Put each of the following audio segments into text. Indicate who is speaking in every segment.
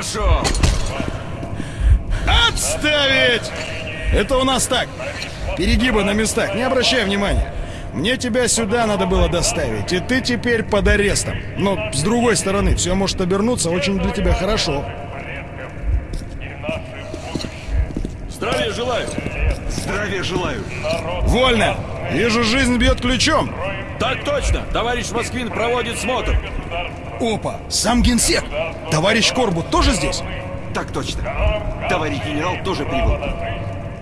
Speaker 1: пошел!
Speaker 2: Отставить! Это у нас так. Перегибы на местах, не обращай внимания. Мне тебя сюда надо было доставить, и ты теперь под арестом. Но, с другой стороны, все может обернуться очень для тебя хорошо.
Speaker 1: Здравия желаю!
Speaker 3: Здравия желаю.
Speaker 2: Вольно! Вижу, жизнь бьет ключом.
Speaker 1: Так точно! Товарищ Москвин проводит смотр.
Speaker 2: Опа, сам генсек. Товарищ Корбут тоже здесь?
Speaker 3: Так точно. Товарищ генерал тоже прибыл.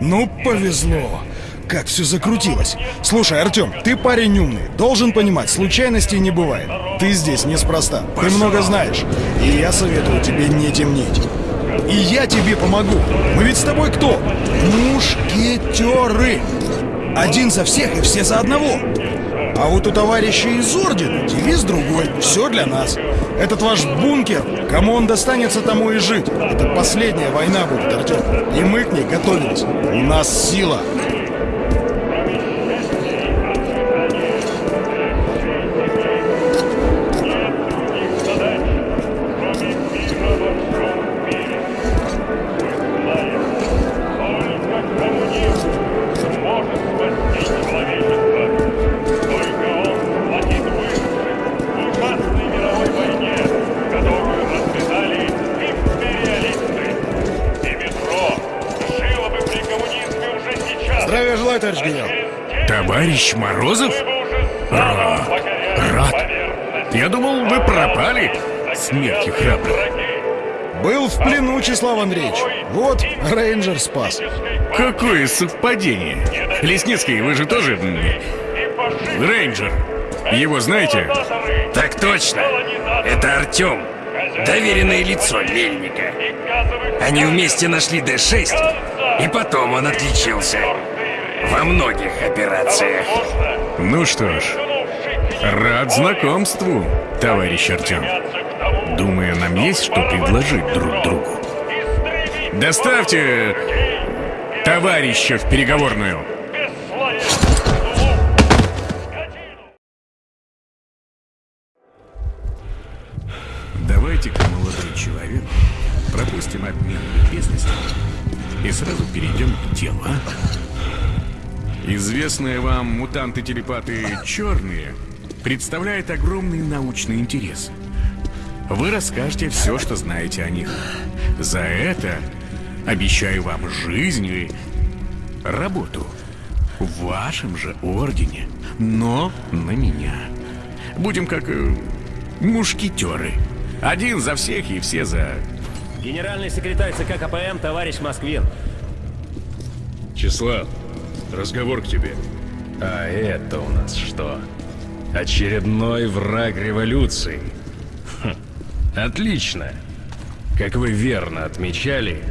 Speaker 2: Ну, повезло. Как все закрутилось. Слушай, Артем, ты парень умный. Должен понимать, случайностей не бывает. Ты здесь неспроста. Ты много знаешь. И я советую тебе не темнить. И я тебе помогу. Мы ведь с тобой кто? Мушкетеры. Один за всех и все за одного. А вот у товарища из Ордена девиз другой. Все для нас. Этот ваш бункер, кому он достанется, тому и жить. Это последняя война будет, Артем. И мы к ней готовились. У нас сила. Товарищ
Speaker 4: Морозов? Рад. Рад. Я думал, вы пропали. Смерти храбрых.
Speaker 2: Был в плену, Числав Андреевич. Вот, рейнджер спас.
Speaker 4: Какое совпадение. Лесницкий, вы же тоже... Рейнджер. Его знаете?
Speaker 5: Так точно. Это Артем. Доверенное лицо Мельника. Они вместе нашли Д-6, и потом он отличился. Во многих операциях.
Speaker 4: Ну что ж, рад знакомству, товарищ Артем. Думаю, нам есть что предложить друг другу. Доставьте товарища в переговорную. Известные вам мутанты-телепаты «Черные» представляют огромный научный интерес. Вы расскажете все, что знаете о них. За это обещаю вам жизнь и работу. В вашем же ордене, но на меня. Будем как э, мушкетеры. Один за всех и все за...
Speaker 6: Генеральный секретарь ЦК КПМ товарищ Москвин.
Speaker 7: Числав, разговор к тебе.
Speaker 8: А это у нас что? Очередной враг революции. Хм, отлично. Как вы верно отмечали,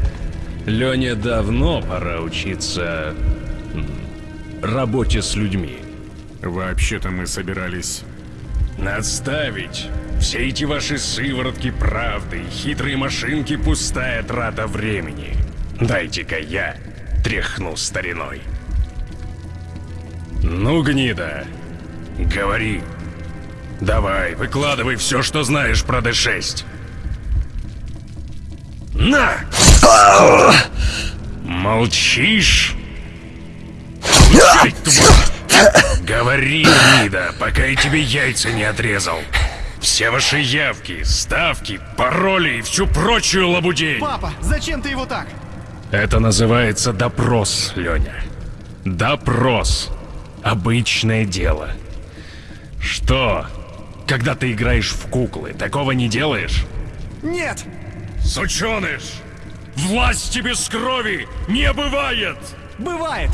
Speaker 8: Лене давно пора учиться работе с людьми.
Speaker 4: Вообще-то мы собирались...
Speaker 8: Отставить! Все эти ваши сыворотки правды и хитрые машинки — пустая трата времени. Дайте-ка я тряхну стариной. Ну, гнида, говори. Давай, выкладывай все, что знаешь про Д6. На! Молчишь? Молчать, тварь! Говори, гнида, пока я тебе яйца не отрезал. Все ваши явки, ставки, пароли и всю прочую лабудень.
Speaker 9: Папа, зачем ты его так?
Speaker 8: Это называется допрос, Леня. Допрос. Обычное дело. Что? Когда ты играешь в куклы, такого не делаешь?
Speaker 9: Нет!
Speaker 8: Сученыш! Власти без крови не бывает!
Speaker 9: Бывает!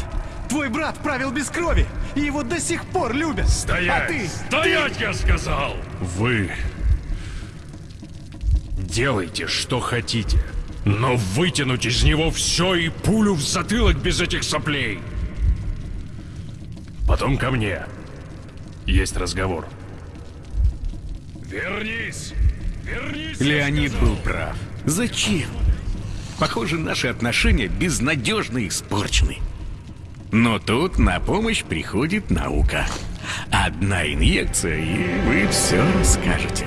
Speaker 9: Твой брат правил без крови, и его до сих пор любят.
Speaker 8: Стоять!
Speaker 9: А ты?
Speaker 8: Стоять, я сказал! Вы... Делайте, что хотите. Но вытянуть из него все и пулю в затылок без этих соплей. Потом ко мне. Есть разговор. Вернись! Вернись!
Speaker 4: Леонид был прав. Зачем? Похоже, наши отношения безнадежно испорчены. Но тут на помощь приходит наука. Одна инъекция, и вы все расскажете.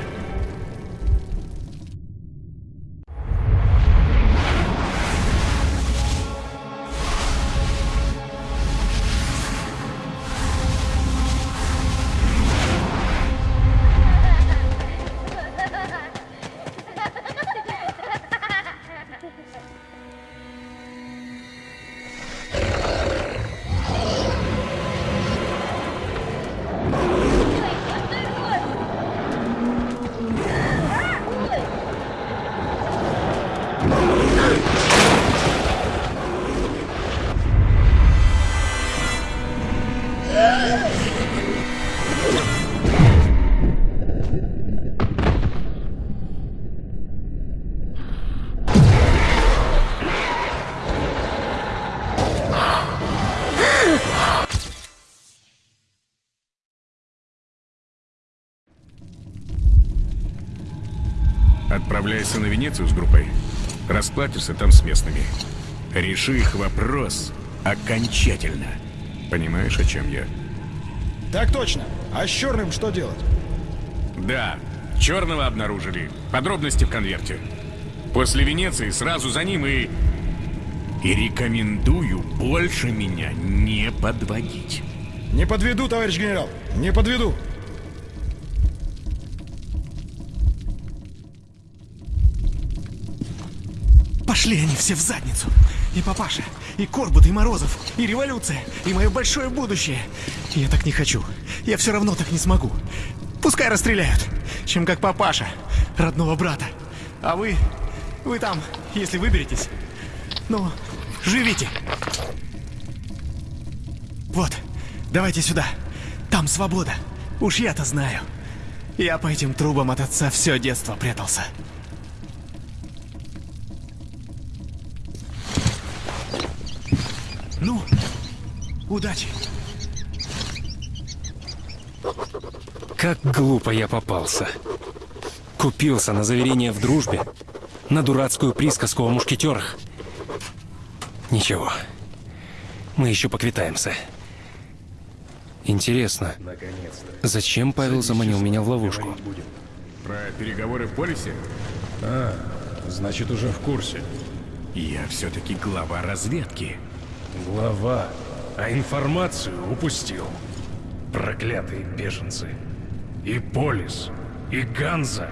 Speaker 4: Отправляйся на Венецию с группой. Расплатишься там с местными. Реши их вопрос окончательно. Понимаешь, о чем я?
Speaker 2: Так точно. А с черным что делать?
Speaker 4: Да, черного обнаружили. Подробности в конверте. После Венеции сразу за ним и... И рекомендую больше меня не подводить.
Speaker 2: Не подведу, товарищ генерал. Не подведу.
Speaker 9: Пошли они все в задницу. И папаша, и Корбут, и Морозов, и революция, и мое большое будущее. Я так не хочу. Я все равно так не смогу. Пускай расстреляют, чем как папаша, родного брата. А вы, вы там, если выберетесь, ну, живите. Вот, давайте сюда. Там свобода. Уж я-то знаю. Я по этим трубам от отца все детство прятался. Ну, удачи.
Speaker 5: Как глупо я попался. Купился на заверение в дружбе, на дурацкую присказку о мушкетерах. Ничего, мы еще поквитаемся. Интересно, зачем Павел заманил меня в ловушку?
Speaker 4: Про переговоры в полисе?
Speaker 7: Значит, уже в курсе.
Speaker 4: Я все-таки глава разведки.
Speaker 8: Глава, а информацию упустил. Проклятые беженцы. И Полис, и Ганза,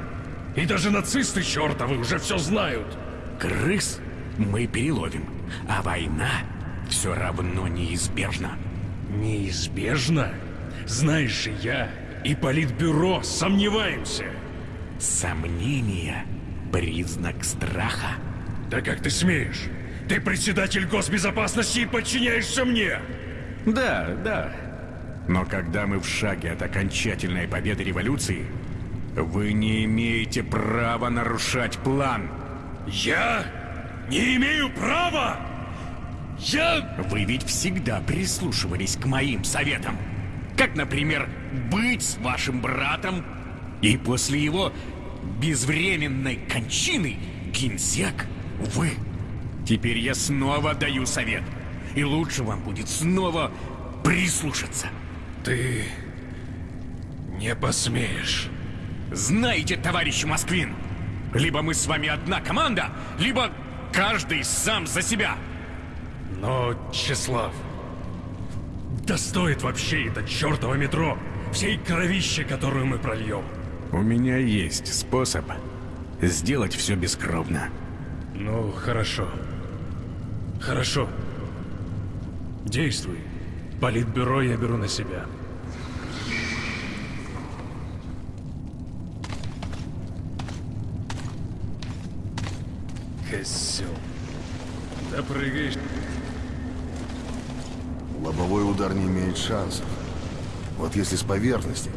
Speaker 8: и даже нацисты чертовы уже все знают.
Speaker 4: Крыс мы переловим, а война все равно неизбежна.
Speaker 8: Неизбежно? Знаешь же, я и Политбюро сомневаемся.
Speaker 4: Сомнение — признак страха.
Speaker 8: Да как ты смеешь? Ты председатель госбезопасности и подчиняешься мне!
Speaker 4: Да, да. Но когда мы в шаге от окончательной победы революции, вы не имеете права нарушать план.
Speaker 8: Я не имею права! Я...
Speaker 4: Вы ведь всегда прислушивались к моим советам. Как, например, быть с вашим братом и после его безвременной кончины генсек вы. Теперь я снова даю совет. И лучше вам будет снова прислушаться.
Speaker 8: Ты... не посмеешь.
Speaker 4: Знаете, товарищ Москвин, либо мы с вами одна команда, либо каждый сам за себя.
Speaker 8: Но, Чеслав, да стоит вообще это чертово метро всей кровище, которую мы прольем.
Speaker 4: У меня есть способ сделать все бескровно.
Speaker 8: Ну, хорошо. Хорошо. Действуй. Политбюро я беру на себя. Козел. Да прыгаешь.
Speaker 10: Лобовой удар не имеет шансов. Вот если с поверхности,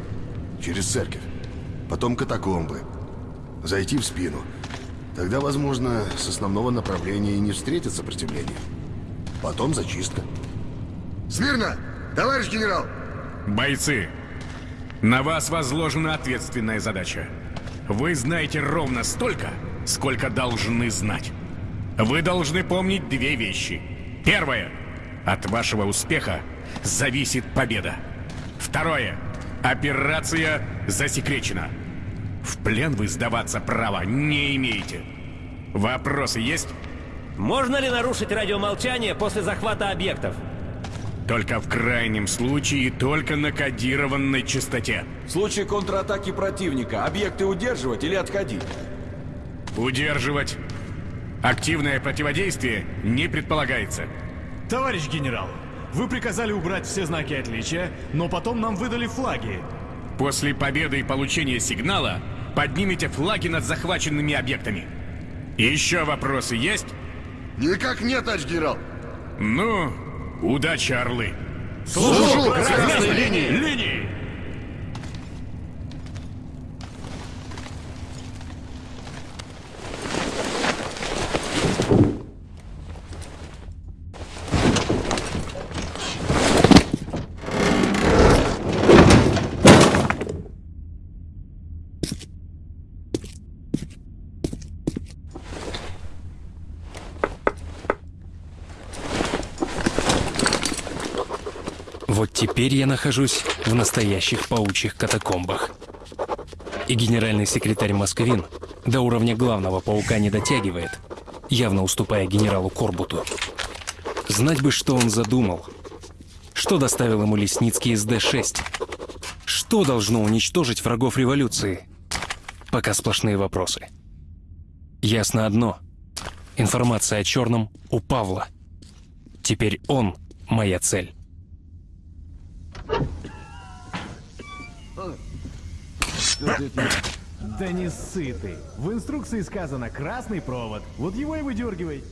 Speaker 10: через церковь, потом катакомбы, зайти в спину, тогда, возможно, с основного направления и не встретит сопротивления. Потом зачистка.
Speaker 11: Смирно! Товарищ генерал!
Speaker 4: Бойцы, на вас возложена ответственная задача. Вы знаете ровно столько, сколько должны знать. Вы должны помнить две вещи. Первое. От вашего успеха зависит победа. Второе. Операция засекречена. В плен вы сдаваться права не имеете. Вопросы есть?
Speaker 6: Можно ли нарушить радиомолчание после захвата объектов?
Speaker 4: Только в крайнем случае и только на кодированной частоте.
Speaker 1: В случае контратаки противника объекты удерживать или отходить?
Speaker 4: Удерживать. Активное противодействие не предполагается.
Speaker 9: Товарищ генерал, вы приказали убрать все знаки отличия, но потом нам выдали флаги.
Speaker 4: После победы и получения сигнала поднимите флаги над захваченными объектами. Еще вопросы есть?
Speaker 11: Никак нет, товарищ генерал.
Speaker 4: Ну, удачи, орлы.
Speaker 11: Служу!
Speaker 4: Красной линии! Линии!
Speaker 8: Вот теперь я нахожусь в настоящих паучьих катакомбах. И генеральный секретарь Москвин до уровня главного паука не дотягивает, явно уступая генералу Корбуту. Знать бы, что он задумал. Что доставил ему Лесницкий из Д-6? Что должно уничтожить врагов революции? Пока сплошные вопросы. Ясно одно. Информация о черном у Павла. Теперь он моя цель.
Speaker 9: Да не ссы ты. В инструкции сказано красный провод. Вот его и выдергивай.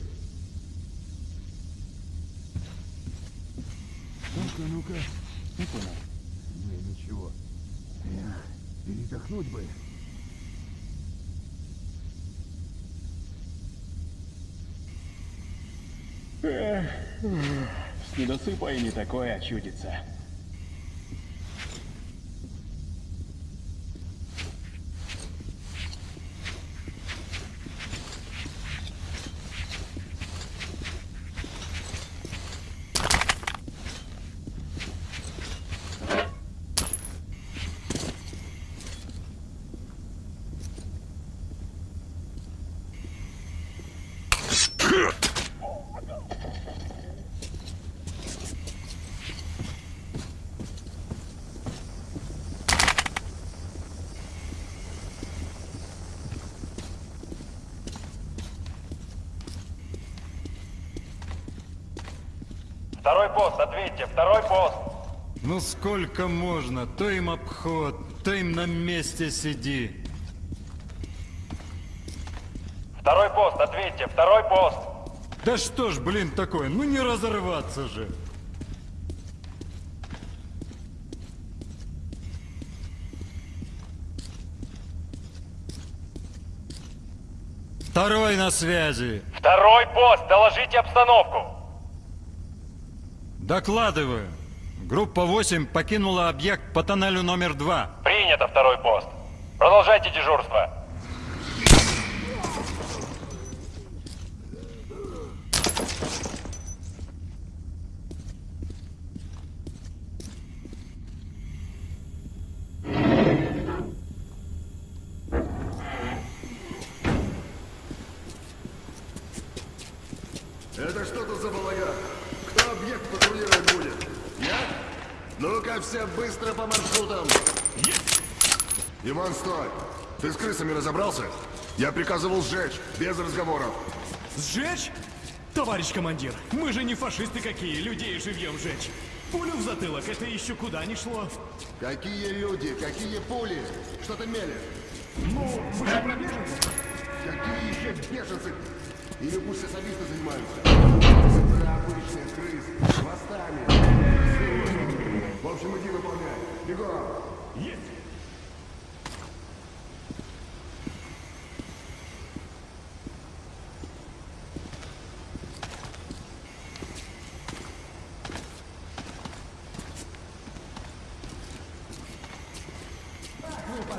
Speaker 9: Ну-ка, ну-ка. Ну-ка. Не, ничего. Передохнуть бы. С недосыпа и не такое чудится.
Speaker 12: Второй пост, ответьте, второй пост.
Speaker 7: Ну сколько можно? То им обход, то им на месте сиди.
Speaker 12: Второй пост, ответьте, второй пост.
Speaker 7: Да что ж, блин, такое, ну не разорваться же. Второй на связи.
Speaker 12: Второй пост, доложите обстановку.
Speaker 7: Докладываю. Группа 8 покинула объект по тоннелю номер 2.
Speaker 12: Принято, второй пост. Продолжайте дежурство.
Speaker 11: Это что тут за балаган? Кто объект патрулировать будет? Я? Ну-ка все быстро по маршрутам. Есть! Иван, стой! Ты с крысами разобрался? Я приказывал сжечь, без разговоров.
Speaker 9: Сжечь? Товарищ командир, мы же не фашисты какие, людей живьем жечь. Пулю в затылок, это еще куда не шло.
Speaker 11: Какие люди, какие пули? Что ты мелешь?
Speaker 9: Ну, вы же про беженцев.
Speaker 11: Какие еще беженцы? Или пусть особисты занимаются? Обычные крысы, с хвостами. В общем, иди выполняй. Бегом!
Speaker 9: Есть!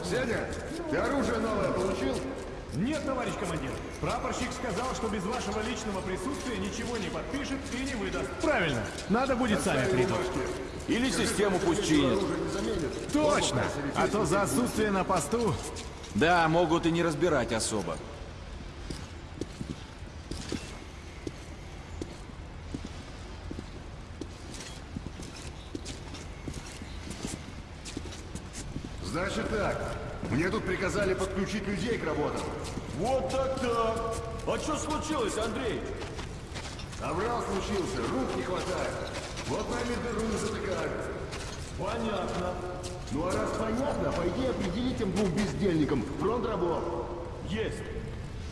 Speaker 11: Сеня, ты оружие новое получил?
Speaker 9: Нет, товарищ командир. Прапорщик сказал, что без вашего личного присутствия ничего не подпишет и не выдаст. Правильно. Надо будет сами придут.
Speaker 1: Или систему пусть чинят.
Speaker 9: Точно. А то за отсутствие на посту...
Speaker 1: Да, могут и не разбирать особо.
Speaker 11: Значит так, мне тут приказали подключить людей к работам.
Speaker 1: Вот так-так. А что случилось, Андрей?
Speaker 11: Обрал случился, рук не хватает. Вот нами дыру не затыкают.
Speaker 1: Понятно.
Speaker 11: Ну а раз понятно, пойди определи тем двум бездельникам фронт рабов.
Speaker 1: Есть.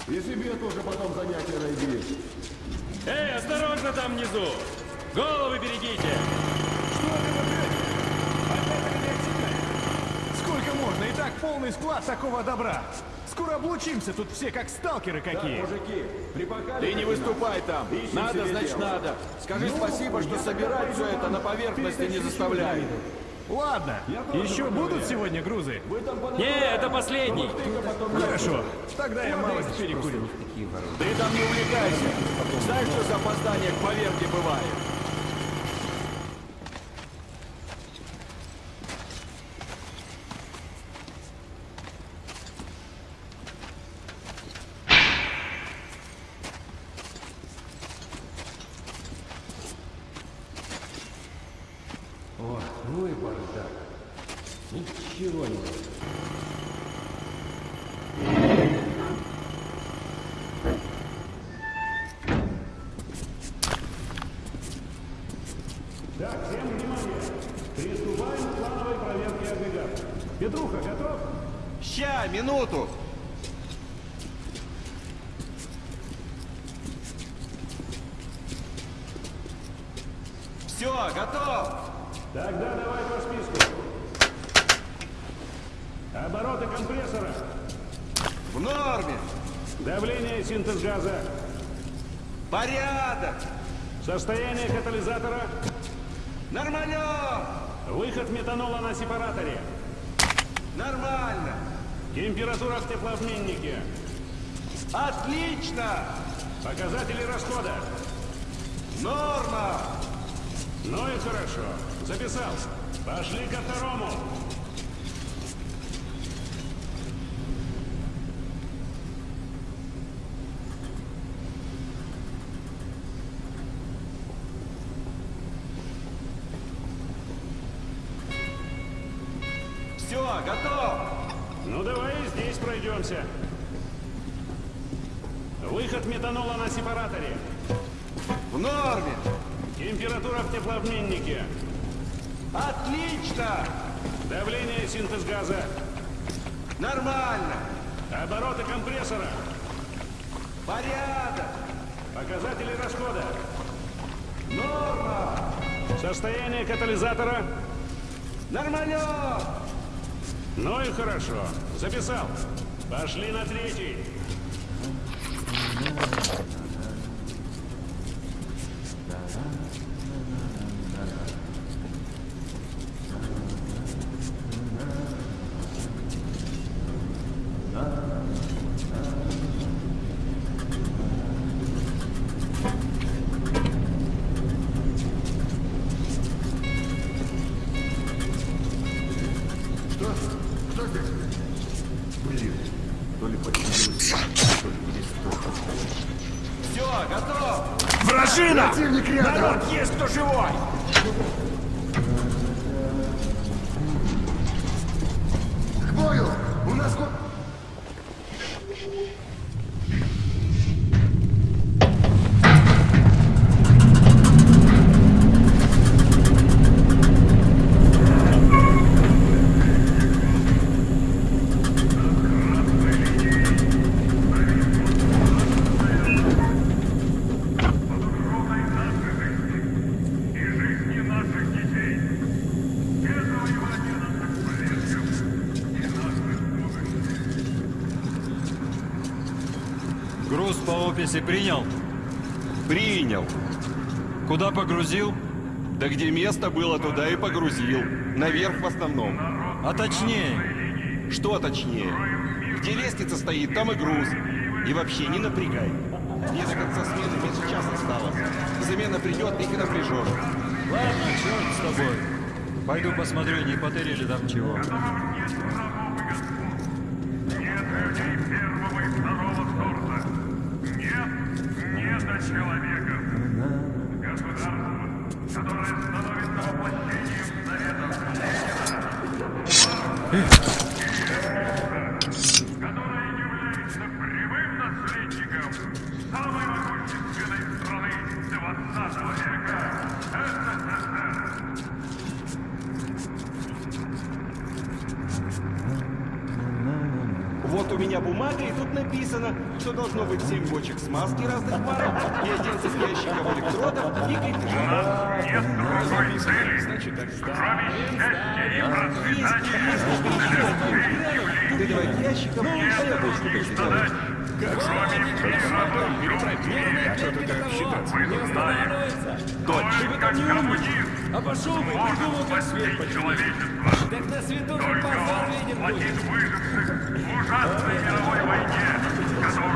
Speaker 11: И себе тоже потом занятия найди.
Speaker 6: Эй, осторожно там внизу! Головы берегите!
Speaker 9: Сколько можно? И так полный склад такого добра. Скоро облучимся, тут все как сталкеры какие.
Speaker 1: мужики, Ты не выступай там. Надо, значит надо. Скажи спасибо, что собирать все это на поверхности не заставляет.
Speaker 9: Ладно, еще будут сегодня грузы?
Speaker 6: Не, это последний.
Speaker 9: Хорошо, тогда я малость перекурю.
Speaker 1: Ты там не увлекайся. Знаешь, что за опоздание к поверке бывает?
Speaker 13: Температура в теплообменнике.
Speaker 3: Отлично!
Speaker 13: Показатели расхода.
Speaker 3: Норма!
Speaker 13: Ну и хорошо. Записал. Пошли ко второму. Катализатора.
Speaker 3: Нормально!
Speaker 13: Ну и хорошо. Записал. Пошли на третий.
Speaker 1: Народ, есть кто живой!
Speaker 11: К бою! У нас ко...
Speaker 7: Груз описи принял?
Speaker 3: Принял.
Speaker 7: Куда погрузил?
Speaker 3: Да где место было, туда и погрузил. Наверх в основном.
Speaker 7: А точнее?
Speaker 3: Что точнее? Где лестница стоит, там и груз. И вообще не напрягай. Мне до конца смены меньше часа осталось. Замена придет, их и напряжешь.
Speaker 7: Ладно, черт с тобой. Пойду посмотрю, не потеряли там чего.
Speaker 13: Только он
Speaker 6: будет.
Speaker 13: выживших в ужасной мировой войне, которую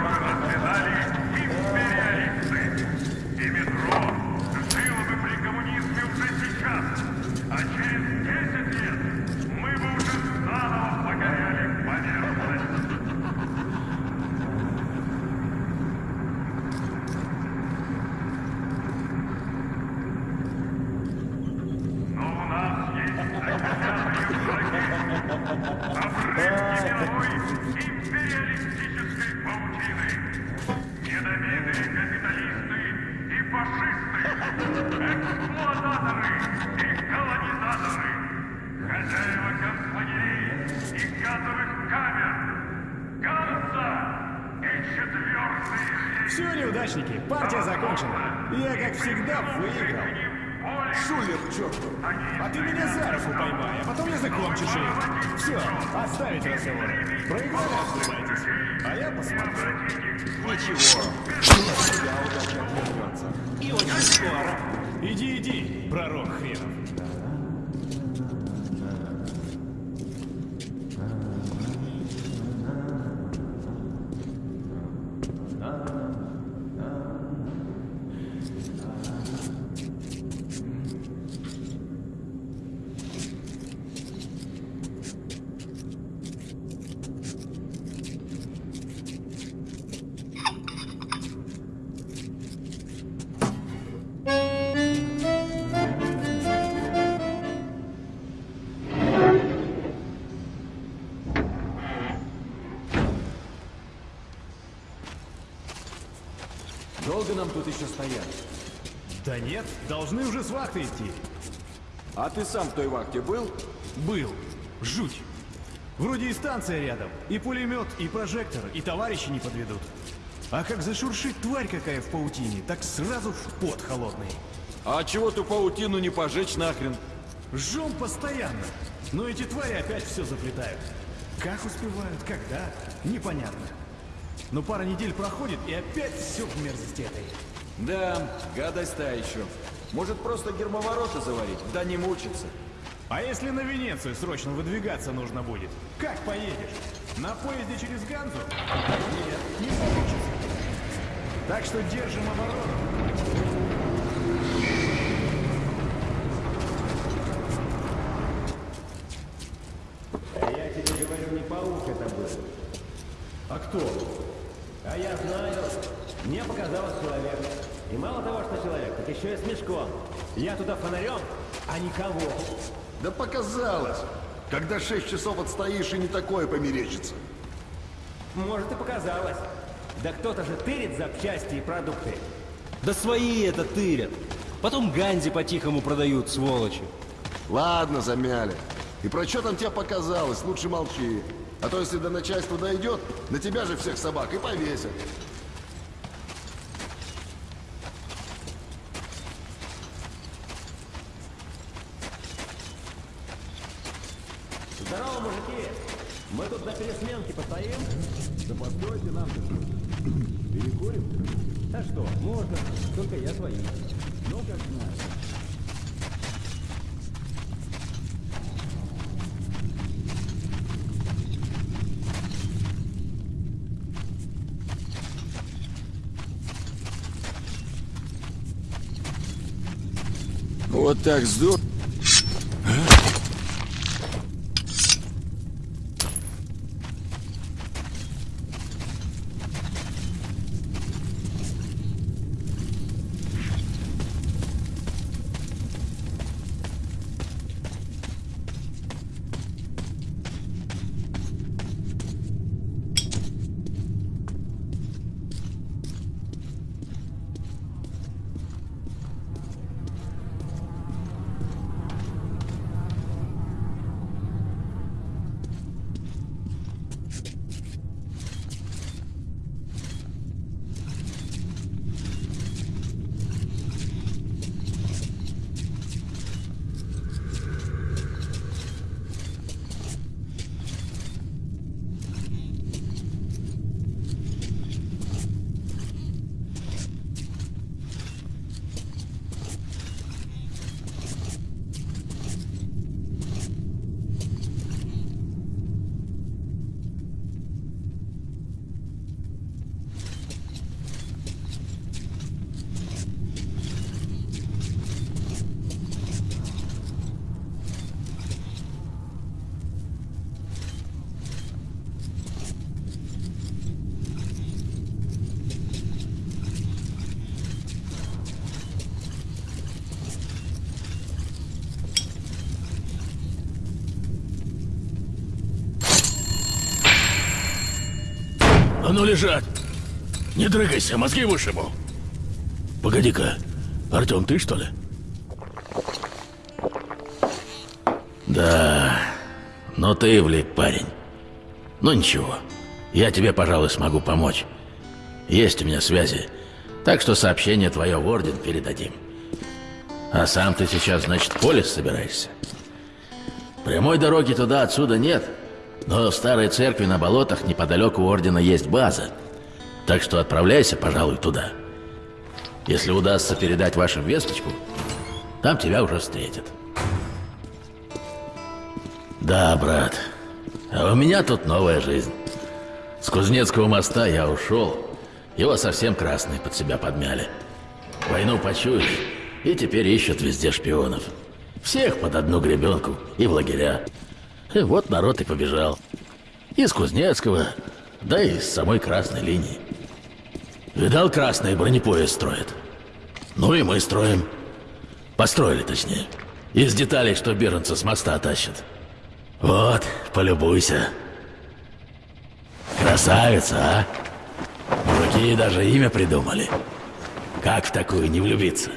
Speaker 1: Нам тут еще стоять?
Speaker 9: Да нет, должны уже с вахты идти.
Speaker 1: А ты сам в той вахте был?
Speaker 9: Был. Жуть. Вроде и станция рядом, и пулемет, и прожектор, и товарищи не подведут. А как зашуршит тварь какая в паутине, так сразу в пот холодный.
Speaker 1: А чего ту паутину не пожечь нахрен?
Speaker 9: Жжем постоянно. Но эти твари опять все заплетают. Как успевают, когда, непонятно. Но пара недель проходит, и опять все в мерзости этой.
Speaker 1: Да, гадость та еще. Может просто гермоворота заварить, да не мучиться.
Speaker 9: А если на Венецию срочно выдвигаться нужно будет? Как поедешь? На поезде через Ганзу? Нет, не получится. Так что держим оборону.
Speaker 6: А я тебе говорю, не паук это был.
Speaker 9: А кто?
Speaker 6: А я знаю. Мне показалось человек. И мало того, что человек, так еще и с мешком. Я туда фонарем, а никого.
Speaker 11: Да показалось. Когда шесть часов отстоишь, и не такое померещится.
Speaker 6: Может и показалось. Да кто-то же тырит запчасти и продукты.
Speaker 14: Да свои это тырят. Потом Ганзи по-тихому продают, сволочи.
Speaker 11: Ладно, замяли. И про что там тебе показалось, лучше молчи. А то если до начальства дойдет, на тебя же всех собак и повесят.
Speaker 6: Здорово, мужики! Мы тут на пересменке постоим? Да постойте нам Перекурим? А что, можно. Только я свои. Ну, как знаешь.
Speaker 1: Вот так здорово.
Speaker 15: Ну лежать. Не дрыгайся, мозги вышибу. Погоди-ка, Артем, ты что ли? Да, но ты влип, парень. Ну ничего, я тебе, пожалуй, смогу помочь. Есть у меня связи, так что сообщение твое в Орден передадим. А сам ты сейчас, значит, поле собираешься? Прямой дороги туда отсюда нет, но в старой церкви на болотах неподалеку Ордена есть база. Так что отправляйся, пожалуй, туда. Если удастся передать вашим весточку, там тебя уже встретят. Да, брат. А у меня тут новая жизнь. С Кузнецкого моста я ушел. Его совсем красные под себя подмяли. Войну почуяли, и теперь ищут везде шпионов. Всех под одну гребенку и в лагеря. Вот народ и побежал. Из Кузнецкого, да и с самой красной линии. Видал, красные бронепоезд строят. Ну и мы строим. Построили, точнее. Из деталей, что беженцы с моста тащат. Вот, полюбуйся. Красавица, а? Мужики даже имя придумали. Как в такую не влюбиться?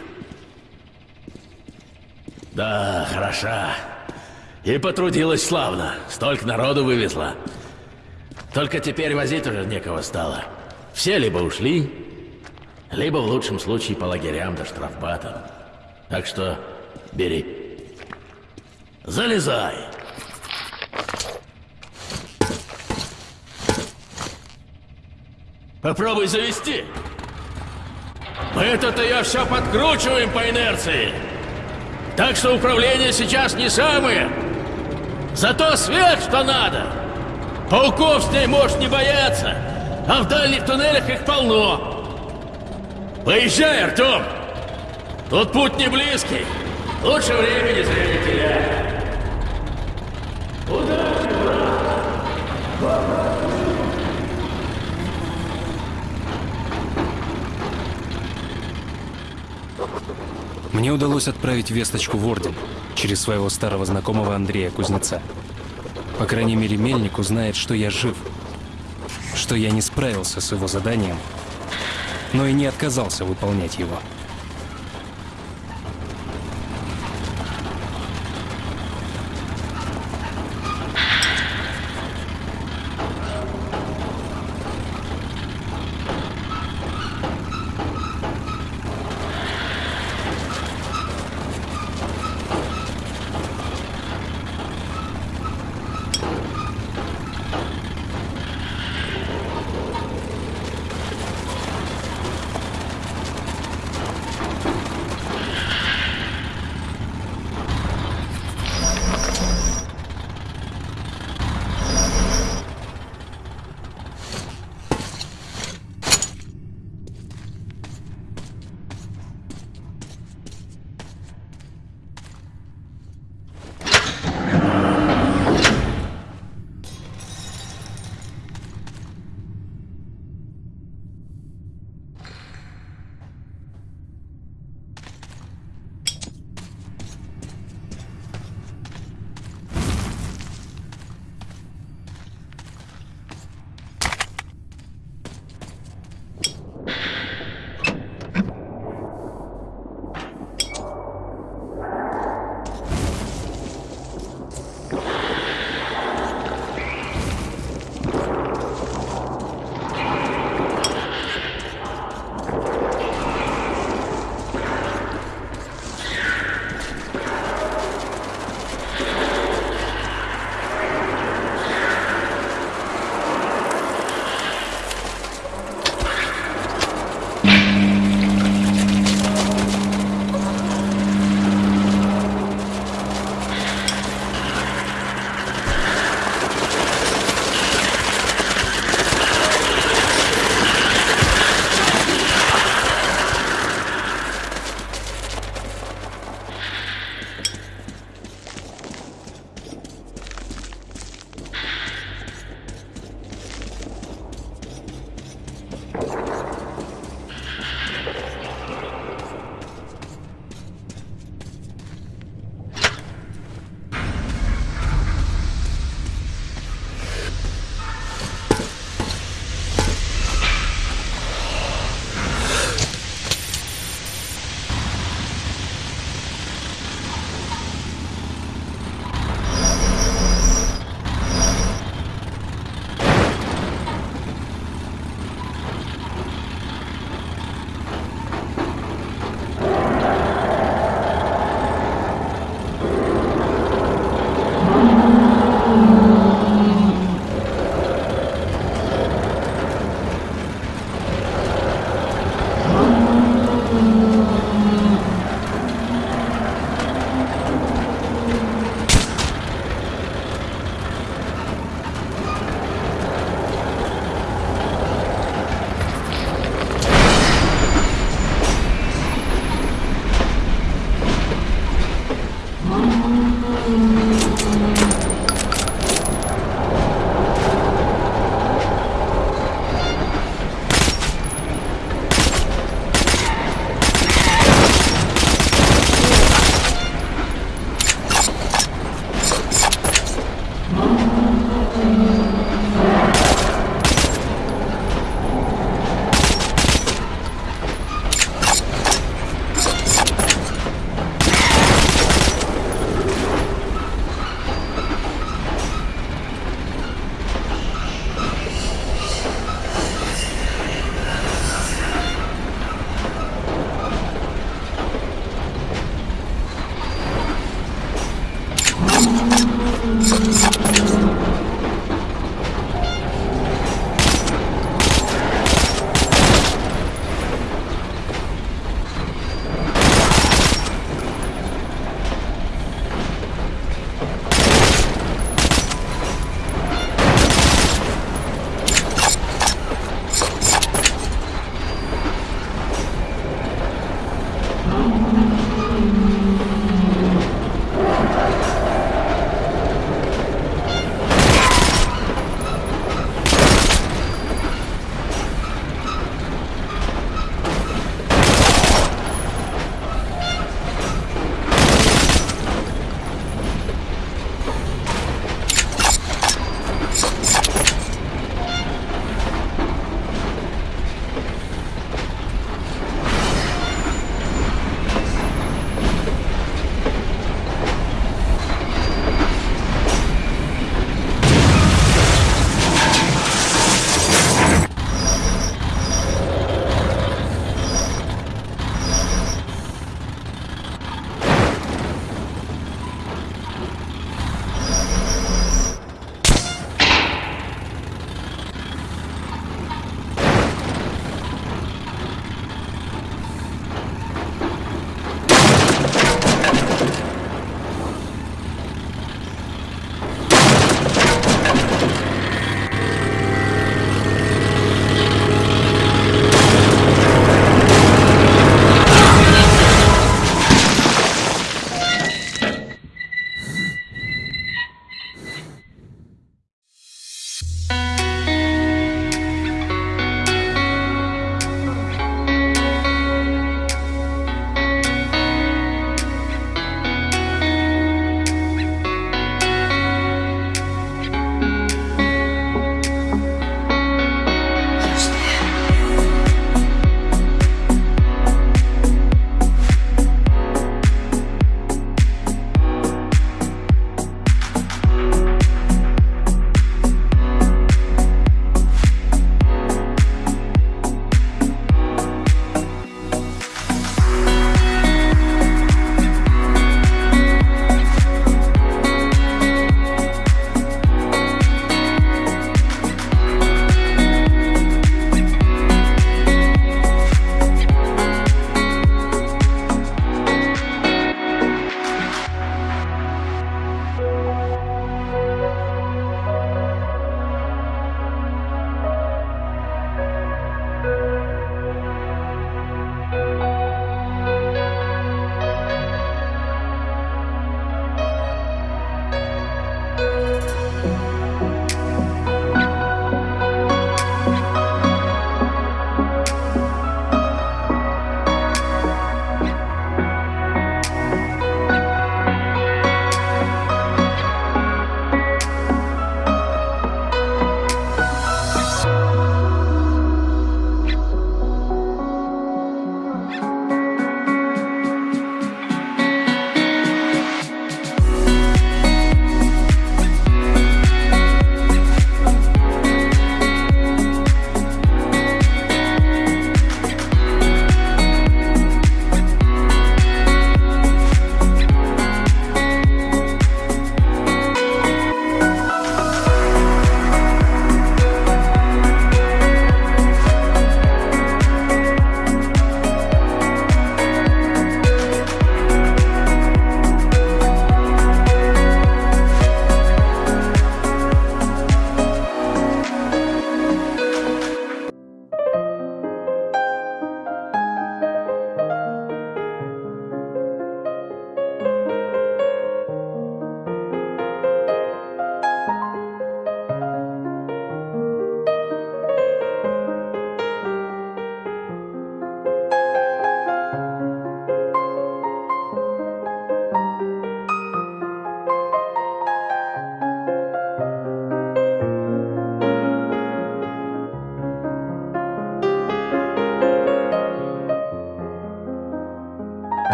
Speaker 15: Да, хороша. И потрудилась славно. Столько народу вывезла. Только теперь возить уже некого стало. Все либо ушли, либо в лучшем случае по лагерям до штрафбатам. Так что бери. Залезай. Попробуй завести. Мы-то-то я все подкручиваем по инерции. Так что управление сейчас не самое. Зато свет, что надо. Пауков с ней можешь не бояться, а в дальних туннелях их полно. Поезжай, Артем. Тут путь не близкий. Лучше времени зря не теряй.
Speaker 16: Мне удалось отправить весточку в Орден через своего старого знакомого Андрея Кузнеца. По крайней мере, Мельник узнает, что я жив, что я не справился с его заданием, но и не отказался выполнять его.